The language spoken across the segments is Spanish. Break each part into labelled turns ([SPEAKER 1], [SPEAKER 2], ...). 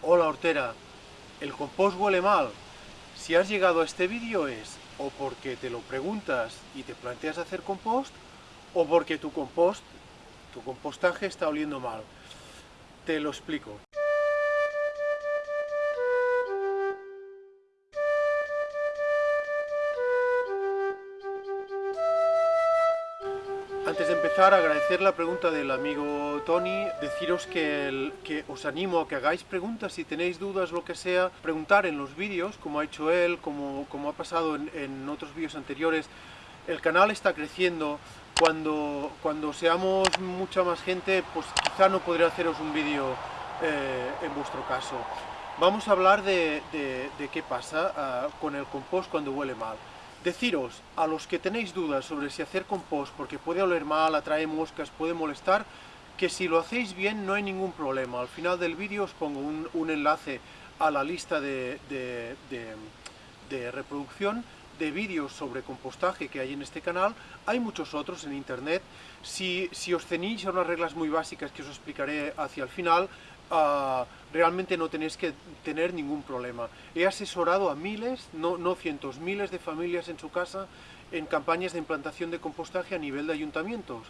[SPEAKER 1] Hola hortera, el compost huele mal. Si has llegado a este vídeo es o porque te lo preguntas y te planteas hacer compost o porque tu compost, tu compostaje está oliendo mal. Te lo explico. Empezar, agradecer la pregunta del amigo Tony, deciros que, que, os animo a que hagáis preguntas, si tenéis dudas, lo que sea, preguntar en los vídeos, como ha hecho él, como, como ha pasado en, otros vídeos anteriores. El canal está creciendo, cuando, cuando seamos mucha más gente, pues quizá no podré haceros un vídeo eh, en vuestro caso. Vamos a hablar de, qué pasa uh, con el compost cuando huele mal. Deciros, a los que tenéis dudas sobre si hacer compost porque puede oler mal, atrae moscas, puede molestar, que si lo hacéis bien no hay ningún problema. Al final del vídeo os pongo un, enlace a la lista de, reproducción de vídeos sobre compostaje que hay en este canal, hay muchos otros en internet. Si, os ceñís a unas reglas muy básicas que os explicaré hacia el final, uh, realmente no tenéis que tener ningún problema. He asesorado a miles, no, no cientos, miles de familias en su casa en campañas de implantación de compostaje a nivel de ayuntamientos.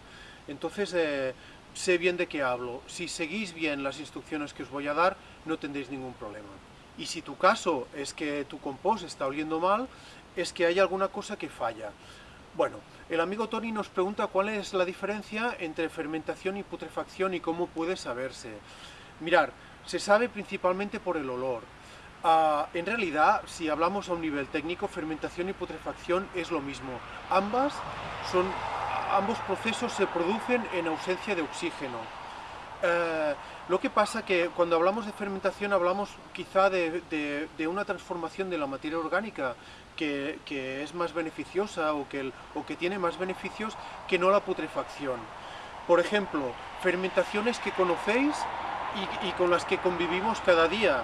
[SPEAKER 1] Entonces, eh, sé bien de qué hablo. Si seguís bien las instrucciones que os voy a dar, no tendréis ningún problema. Y si tu caso es que tu compost está oliendo mal, es que hay alguna cosa que falla. Bueno, el amigo Tony nos pregunta cuál es la diferencia entre fermentación y putrefacción y cómo puede saberse. Mirar, se sabe principalmente por el olor. Ah, en realidad, si hablamos a un nivel técnico, fermentación y putrefacción es lo mismo. Ambas son, ambos procesos se producen en ausencia de oxígeno. Eh, lo que pasa que cuando hablamos de fermentación hablamos quizá de, una transformación de la materia orgánica que, es más beneficiosa o que, o que tiene más beneficios que no la putrefacción. Por ejemplo, fermentaciones que conocéis y, con las que convivimos cada día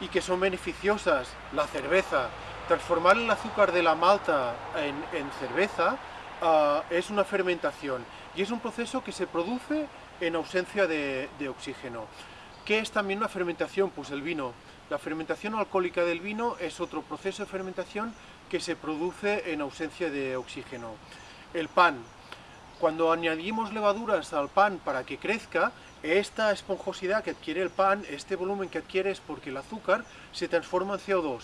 [SPEAKER 1] y que son beneficiosas, la cerveza. Transformar el azúcar de la malta en, cerveza ah, es una fermentación y es un proceso que se produce en ausencia de, oxígeno. ¿Qué es también una fermentación? Pues el vino. La fermentación alcohólica del vino es otro proceso de fermentación que se produce en ausencia de oxígeno. El pan. Cuando añadimos levaduras al pan para que crezca, esta esponjosidad que adquiere el pan, este volumen que adquiere es porque el azúcar se transforma en CO2.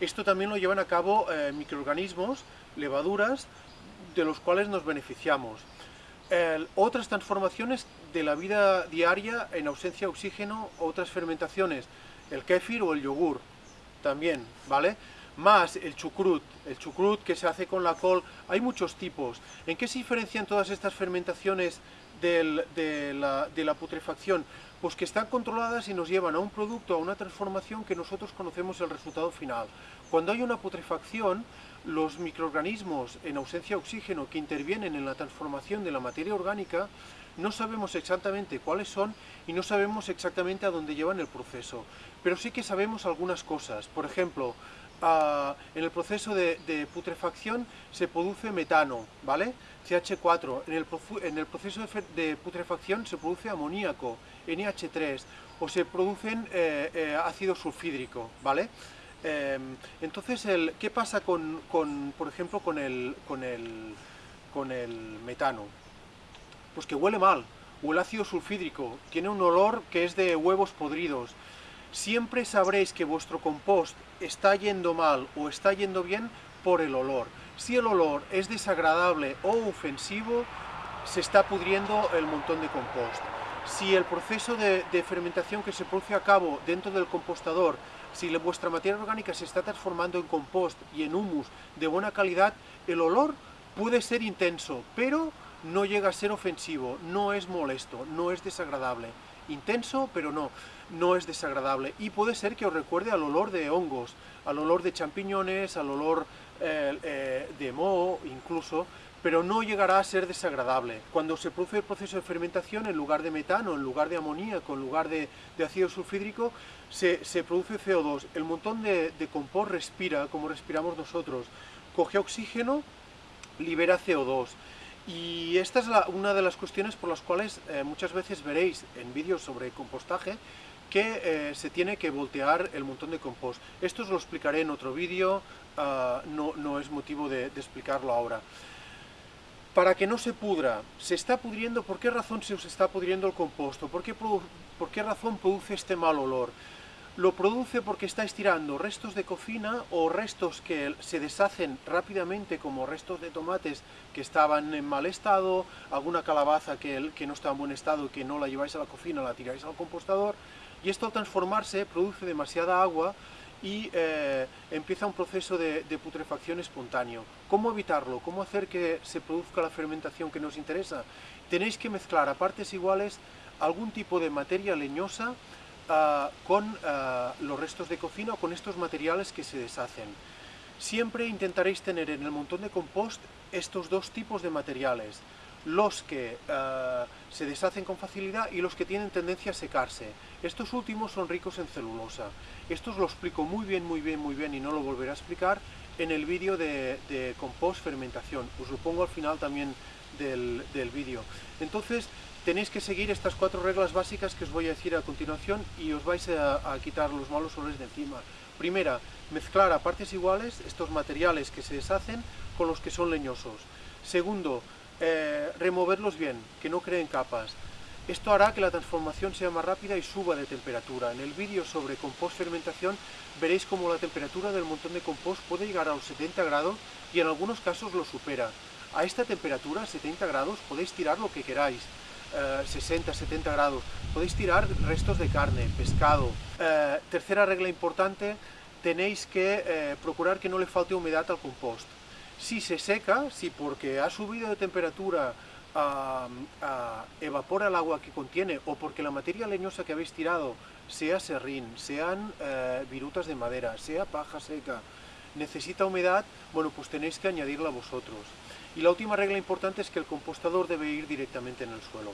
[SPEAKER 1] Esto también lo llevan a cabo eh, microorganismos, levaduras, de los cuales nos beneficiamos. otras transformaciones de la vida diaria en ausencia de oxígeno, otras fermentaciones, el kéfir o el yogur, también, ¿vale? Más el chucrut, el chucrut que se hace con la col, hay muchos tipos. ¿En qué se diferencian todas estas fermentaciones de, la, putrefacción? Pues que están controladas y nos llevan a un producto, a una transformación que nosotros conocemos el resultado final. Cuando hay una putrefacción, los microorganismos en ausencia de oxígeno que intervienen en la transformación de la materia orgánica, no sabemos exactamente cuáles son y no sabemos exactamente a dónde llevan el proceso. Pero sí que sabemos algunas cosas. Por ejemplo, en el proceso de, putrefacción se produce metano, ¿vale? CH4. En el, proceso de, putrefacción se produce amoníaco, NH3, o se producen eh, eh, ácido sulfídrico, ¿vale? Em, entonces, ¿qué pasa con, por ejemplo, con, el, con el metano? Pues que huele mal, o el ácido sulfídrico, tiene un olor que es de huevos podridos, siempre sabréis que vuestro compost está yendo mal o está yendo bien por el olor. Si el olor es desagradable o ofensivo, se está pudriendo el montón de compost. Si el proceso de, fermentación que se produce a cabo dentro del compostador, si vuestra materia orgánica se está transformando en compost y en humus de buena calidad, el olor puede ser intenso, pero no llega a ser ofensivo, no es molesto, no es desagradable intenso, pero no, no es desagradable. Y puede ser que os recuerde al olor de hongos, al olor de champiñones, al olor eh, eh, de moho incluso, pero no llegará a ser desagradable. Cuando se produce el proceso de fermentación, en lugar de metano, en lugar de amoníaco, en lugar de, ácido sulfídrico, se, produce CO2. El montón de, de compost respira, como respiramos nosotros. Coge oxígeno, libera CO2. Y esta es una de las cuestiones por las cuales eh, muchas veces veréis en vídeos sobre compostaje que eh, se tiene que voltear el montón de compost. Esto os lo explicaré en otro vídeo, ah, no, es motivo de, explicarlo ahora. Para que no se pudra, se está pudriendo, ¿por qué razón se os está pudriendo el composto? ¿Por qué, por qué razón produce este mal olor? Lo produce porque está estirando restos de cocina o restos que se deshacen rápidamente como restos de tomates que estaban en mal estado, alguna calabaza que, que no está en buen estado que no la lleváis a la cocina, la tiráis al compostador y esto al transformarse produce demasiada agua y eh, empieza un proceso de, putrefacción espontáneo. ¿Cómo evitarlo? ¿Cómo hacer que se produzca la fermentación que nos interesa? Tenéis que mezclar a partes iguales algún tipo de materia leñosa Ah, con ah, los restos de cocina o con estos materiales que se deshacen. Siempre intentaréis tener en el montón de compost estos dos tipos de materiales, los que ah, se deshacen con facilidad y los que tienen tendencia a secarse. Estos últimos son ricos en celulosa. Esto os lo explico muy bien, muy bien, muy bien y no lo volveré a explicar en el vídeo de, compost fermentación. Os lo pongo al final también del, del vídeo. Entonces, tenéis que seguir estas cuatro reglas básicas que os voy a decir a continuación y os vais a, quitar los malos olores de encima. Primera, mezclar a partes iguales estos materiales que se deshacen con los que son leñosos. Segundo, eh, removerlos bien, que no creen capas. Esto hará que la transformación sea más rápida y suba de temperatura. En el vídeo sobre compost fermentación veréis cómo la temperatura del montón de compost puede llegar a los 70 grados y en algunos casos lo supera. A esta temperatura, 70 grados, podéis tirar lo que queráis. 60, eh, 70 grados. Podéis tirar restos de carne, pescado. Eh, tercera regla importante, tenéis que eh, procurar que no le falte humedad al compost. Si se seca, si porque ha subido de temperatura evapora el agua que contiene o porque la materia leñosa que habéis tirado, sea serrín, sean virutas de madera, sea paja seca, necesita humedad, bueno, pues tenéis que añadirla vosotros. Y la última regla importante es que el compostador debe ir directamente en el suelo.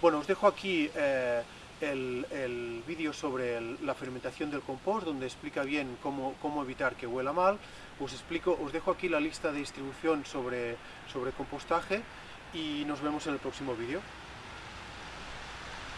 [SPEAKER 1] Bueno, os dejo aquí eh, el, vídeo sobre la fermentación del compost, donde explica bien cómo, cómo, evitar que huela mal. Os, explico, os dejo aquí la lista de distribución sobre, sobre compostaje y nos vemos en el próximo vídeo.